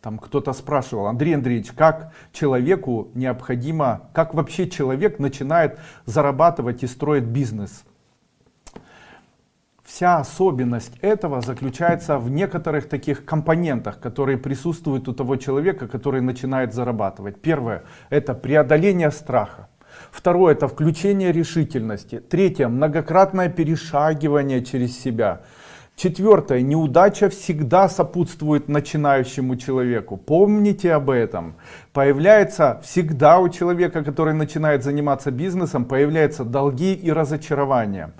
Там кто-то спрашивал, Андрей Андреевич, как человеку необходимо, как вообще человек начинает зарабатывать и строить бизнес? Вся особенность этого заключается в некоторых таких компонентах, которые присутствуют у того человека, который начинает зарабатывать. Первое – это преодоление страха. Второе – это включение решительности. Третье – многократное перешагивание через себя. Четвертое. Неудача всегда сопутствует начинающему человеку. Помните об этом. Появляется всегда у человека, который начинает заниматься бизнесом, появляются долги и разочарования.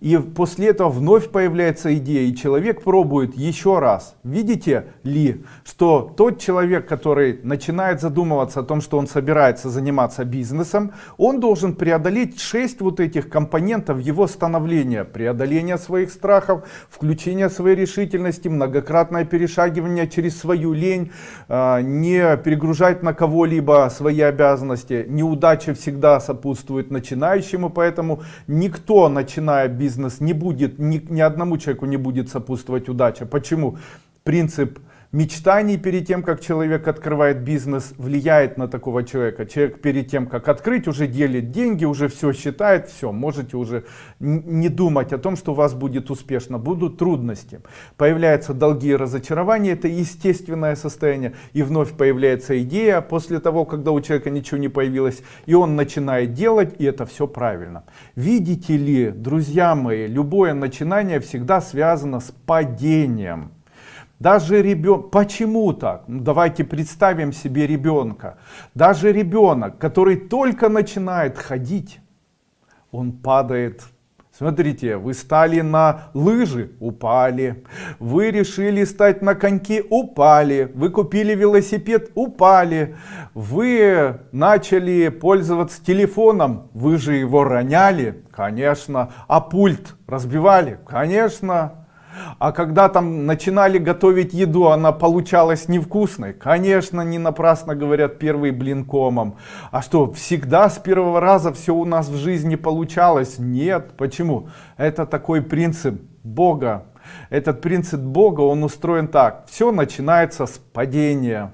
И после этого вновь появляется идея, и человек пробует еще раз. Видите ли, что тот человек, который начинает задумываться о том, что он собирается заниматься бизнесом, он должен преодолеть 6 вот этих компонентов его становления. Преодоление своих страхов, включение своей решительности, многократное перешагивание через свою лень, а, не перегружать на кого-либо свои обязанности. Неудача всегда сопутствует начинающему, поэтому никто, начиная бизнес, не будет, ни, ни одному человеку не будет сопутствовать удача. Почему? Принцип мечтаний перед тем, как человек открывает бизнес, влияет на такого человека. Человек перед тем, как открыть, уже делит деньги, уже все считает, все, можете уже не думать о том, что у вас будет успешно. Будут трудности. Появляются долги и разочарования, это естественное состояние. И вновь появляется идея после того, когда у человека ничего не появилось, и он начинает делать, и это все правильно. Видите ли, друзья мои, любое начинание всегда связано с падением. Даже ребенок, почему так? Ну, давайте представим себе ребенка. Даже ребенок, который только начинает ходить, он падает. Смотрите, вы стали на лыжи, упали. Вы решили стать на коньки, упали. Вы купили велосипед, упали. Вы начали пользоваться телефоном, вы же его роняли, конечно. А пульт разбивали, конечно. А когда там начинали готовить еду, она получалась невкусной. Конечно, не напрасно говорят первый блин комом. А что, всегда с первого раза все у нас в жизни получалось? Нет. Почему? Это такой принцип Бога. Этот принцип Бога, он устроен так. Все начинается с падения.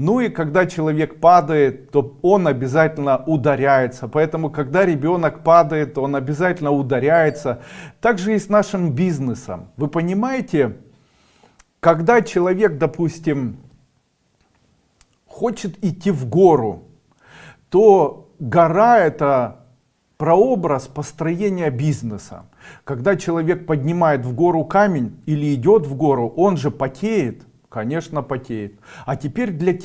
Ну и когда человек падает, то он обязательно ударяется. Поэтому, когда ребенок падает, он обязательно ударяется. Также и с нашим бизнесом. Вы понимаете, когда человек, допустим, хочет идти в гору, то гора это прообраз построения бизнеса. Когда человек поднимает в гору камень или идет в гору, он же потеет, конечно потеет. А теперь для тех,